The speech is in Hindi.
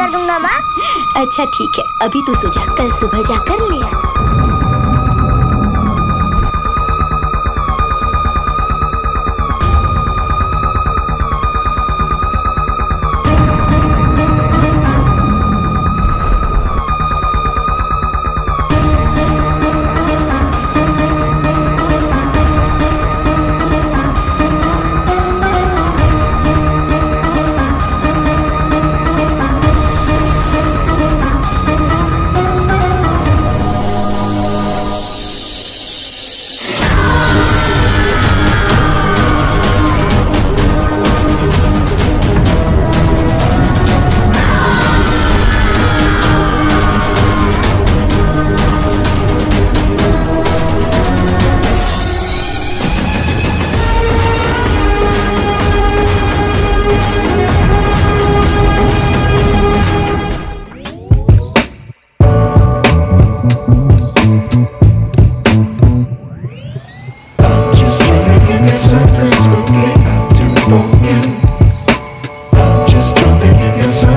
कर दूँगा, माँ। अच्छा ठीक है। अभी तू सो जा कल सुबह जाकर ले आ। circles will get